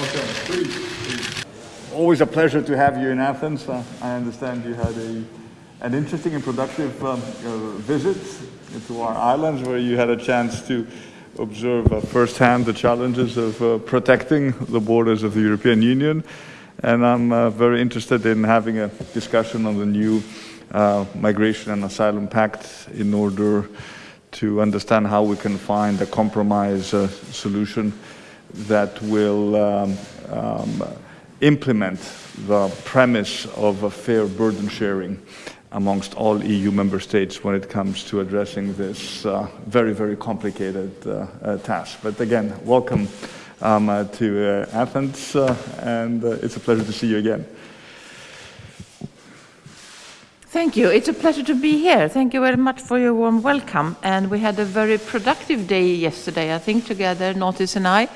welcome. Please, please. Always a pleasure to have you in Athens. Uh, I understand you had a, an interesting and productive um, uh, visit to our islands where you had a chance to observe uh, firsthand the challenges of uh, protecting the borders of the European Union. And I'm uh, very interested in having a discussion on the new uh, Migration and Asylum Pact in order to understand how we can find a compromise solution that will um, um, implement the premise of a fair burden sharing amongst all EU member states when it comes to addressing this uh, very, very complicated uh, uh, task. But again, welcome um, uh, to uh, Athens, uh, and it's a pleasure to see you again. Thank you. It's a pleasure to be here. Thank you very much for your warm welcome. And we had a very productive day yesterday, I think, together, Notis and I.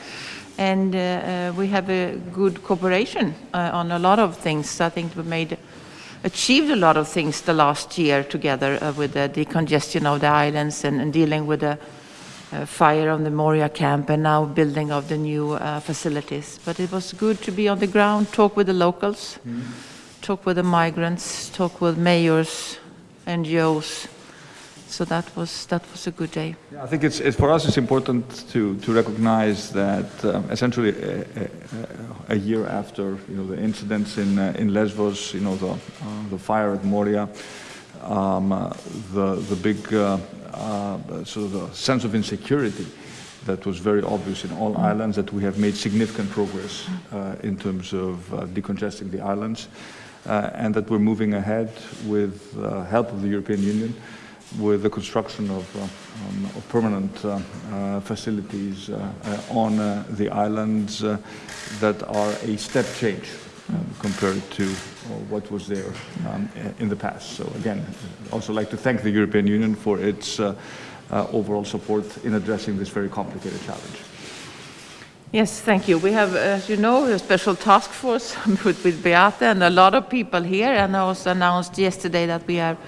And uh, uh, we have a good cooperation uh, on a lot of things. I think we made achieved a lot of things the last year together uh, with the decongestion of the islands and, and dealing with the uh, fire on the Moria camp and now building of the new uh, facilities. But it was good to be on the ground, talk with the locals. Mm talk with the migrants, talk with mayors, NGOs. So that was that was a good day. Yeah, I think it's, it's for us it's important to to recognize that um, essentially a, a, a, year after you know the incidents in uh, in Lesbos, you know the uh, the fire at Moria, um, uh, the the big uh, uh, sort of the sense of insecurity that was very obvious in all islands that we have made significant progress uh, in terms of decongesting the islands uh, and that we're moving ahead with uh, help of the European Union with the construction of, uh, um, of permanent uh, uh, facilities uh, on the islands that are a step change um, compared to what was there um, in the past. So again, I'd also like to thank the European Union for its overall support in addressing this very complicated challenge. Yes, thank you. We have, as you know, a special task force with, with Beate and a lot of people here. And I also announced yesterday that we have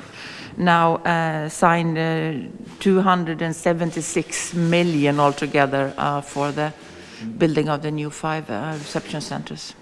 now uh, signed uh, 276 million altogether uh, for the building of the new five uh, reception centers.